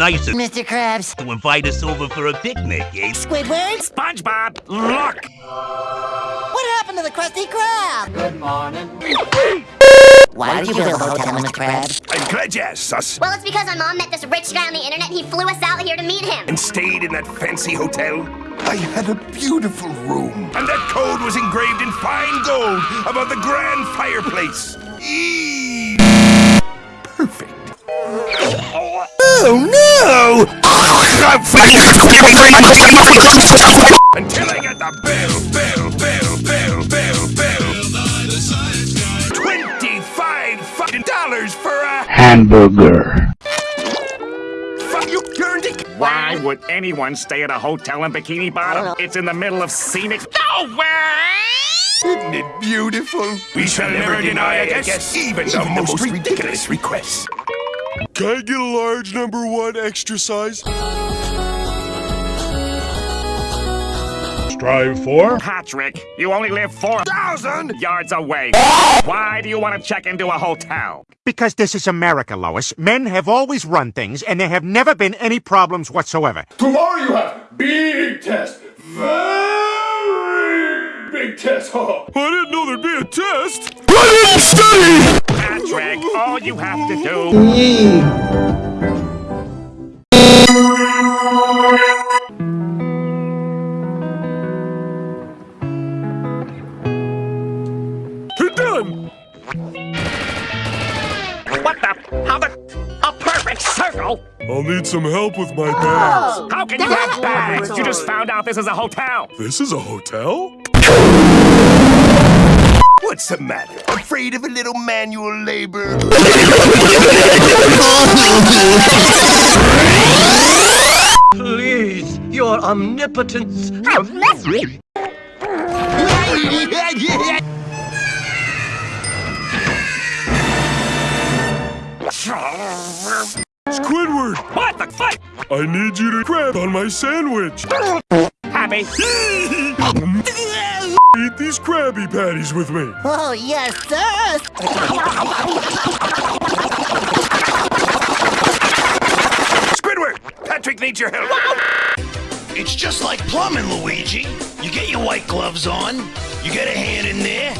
Nice of Mr. Krabs. to invite us over for a picnic, eh? Squidward? SpongeBob, look! What happened to the Krusty Krab? Good morning. Why did you build a hotel, Mr. Krabs? I'm glad you asked, sus. Well, it's because my mom met this rich guy on the internet. He flew us out here to meet him. And stayed in that fancy hotel. I had a beautiful room. And that code was engraved in fine gold above the grand fireplace. Eee. Oh no! Until I get the bill, bill, bill, bill, bill, bill. Twenty-five fucking dollars for a hamburger. fuck you, you're in the- Why would anyone stay at a hotel in Bikini Bottom? Oh. It's in the middle of scenic. No way! Isn't it beautiful? We shall never deny a guest, even the most ridiculous requests. Can I get a large number one extra size? Strive for Patrick, you only live 4,000 yards away. Why do you want to check into a hotel? Because this is America, Lois. Men have always run things, and there have never been any problems whatsoever. Tomorrow you have big test. Very big test. Huh? I didn't know there'd be a test. I didn't study. Patrick, all you have to do. You're done. What the? How the? A perfect circle? I'll need some help with my bags. Oh, how can you have bags? You just found out this is a hotel. This is a hotel? What's the matter? Afraid of a little manual labor? Please, your omnipotence. Squidward, What the fuck? I need you to grab on my sandwich. Happy? Um. Eat these Krabby Patties with me. Oh, yes, sir. Squidward! Patrick needs your help. It's just like plumbing, Luigi. You get your white gloves on, you get a hand in there.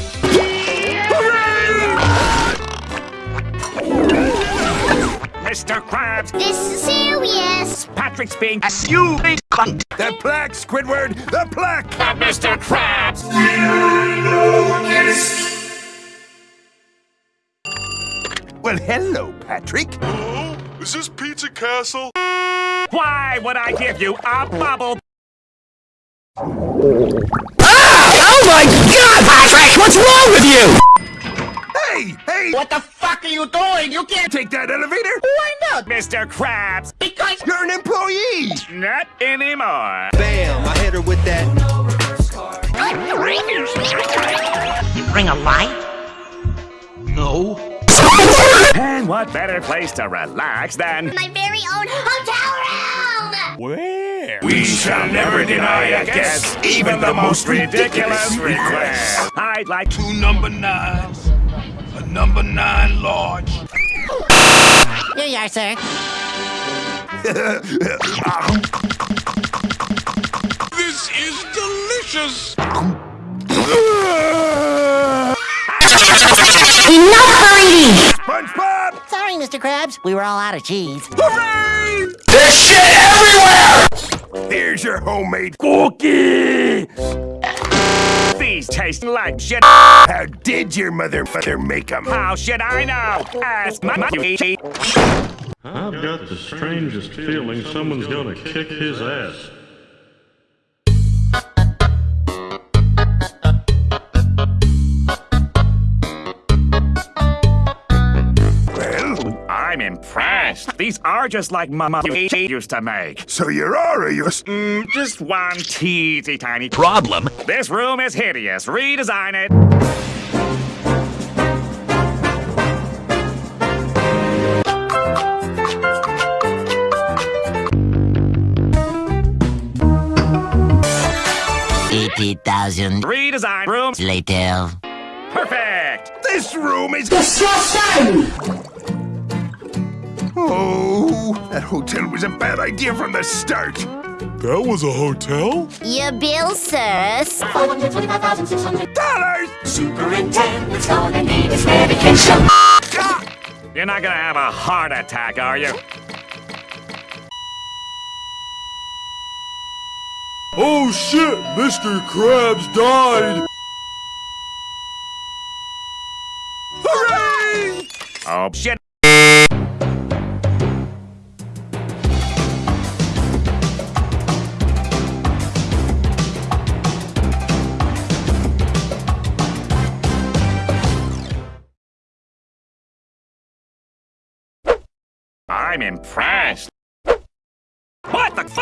Mr. Krabs, This is serious. Patrick's being You big cunt. The plaque, Squidward! The plaque! Mr. Krabs. Well, hello, Patrick. Hello? Is this Pizza Castle? Why would I give you a bubble? Ah! Oh my god, Patrick! What's wrong with you? Hey, hey! What the fuck are you doing? You can't. Take that elevator? Why not, Mr. Krabs? Because. You're an employee! Not anymore. Bam! I hit her with that. You Bring a light? No. And what better place to relax than My very own hotel room. where? We shall never deny a guest, even the most ridiculous request. I'd like to. Two number nines, a number nine large. Here you are, sir. This is delicious. enough SpongeBob! Sorry, Mr. Krabs. We were all out of cheese. Hooray! There's shit everywhere! Here's your homemade cookie! These taste like shit. How did your mother mother make them? How should I know? Ask my mother. I've got the strangest feeling someone's gonna kick his ass. Impressed. Ththese are just like Mama used to make. so you're Arius. Mm, just one teensy tiny Problem. This room is hideous. Redesign it. Eighty thousand Redesign rooms. later. Perfect. This room is Oh, that hotel was a bad idea from the start. That was a hotel? Your bill, sirs. Dollars! Superintendent's gonna need his medication. Ah! You're not gonna have a heart attack, are you? Oh shit, Mr. Krabs died! Hooray! Oh, shit. I'm impressed. What the fuck?